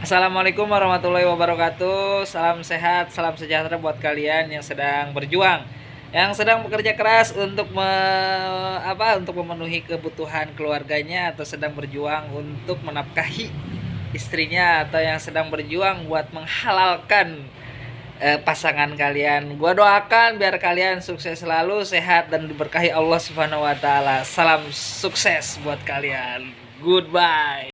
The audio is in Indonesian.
Assalamualaikum warahmatullahi wabarakatuh. Salam sehat, salam sejahtera buat kalian yang sedang berjuang, yang sedang bekerja keras untuk me, apa untuk memenuhi kebutuhan keluarganya atau sedang berjuang untuk menafkahi istrinya atau yang sedang berjuang buat menghalalkan eh, pasangan kalian. Gua doakan biar kalian sukses selalu, sehat dan diberkahi Allah Subhanahu wa taala. Salam sukses buat kalian. Goodbye.